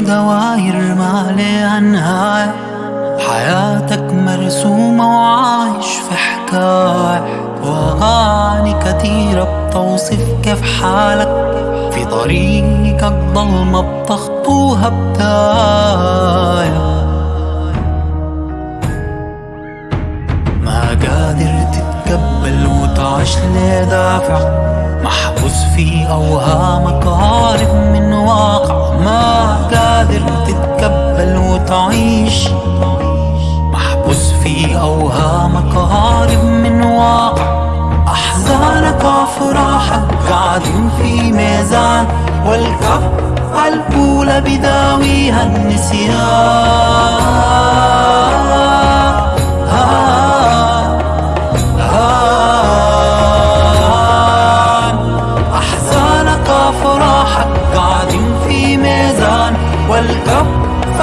دواير ما لها نهاية حياتك مرسومة وعايش في حكاية. وأغاني كتيرة بتوصف كيف حالك. في طريقك ضلمة بتخطوها بداية. ما قادر تتقبل وتعيش لدافع. محبوس في أوهامك هارب من واقع. ما قادر تتقبل وتعيش. محبوس في أوهامك هارب من واقع. أحزانك وأفراحك قاعدين في ميزان. والكف الأولى بداويها النسيان.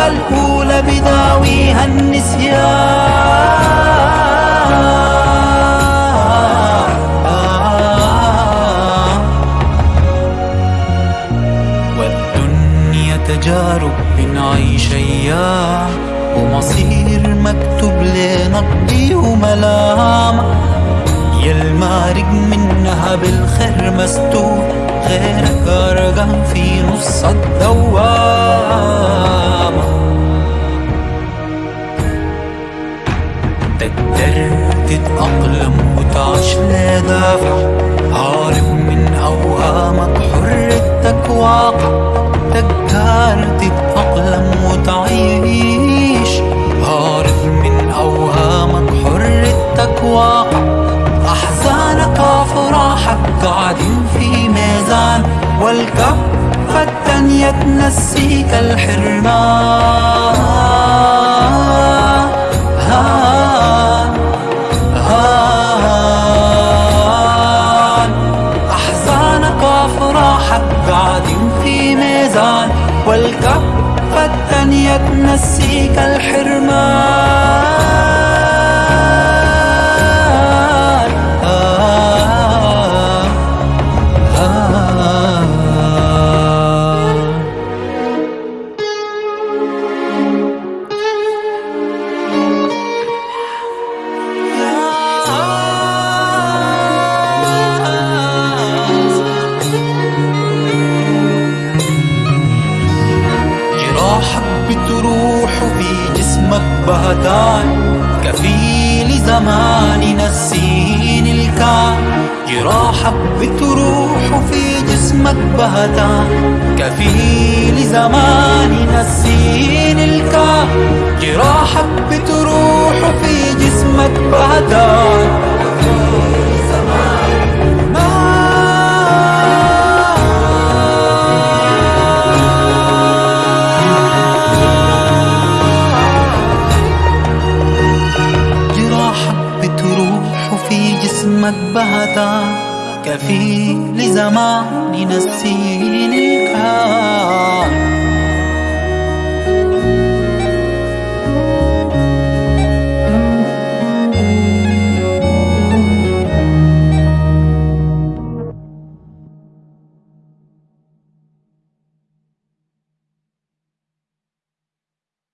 الأولى بداويها النسيان والدنيا تجارب بنعيش أيام ومصير مكتوب لنقضي وملامة. يا المارق منها بالخير مستور غيرك أرقام في نص الدوامة قاعدين في ميزان والكفة التانية تنسيك الحرمان. هان هان أحزانك وأفراحك في ميزان والكفة التانية تنسيك الحرمان. بهتان كفيل زمان ينسيني الكان. جراحك بتروح وفي جسمك بهتان. كفيل زمان ينسيني الكان. جراحك بتروح وفي جسمك بهتان. مذبحة كفي لزماني نسيني الكان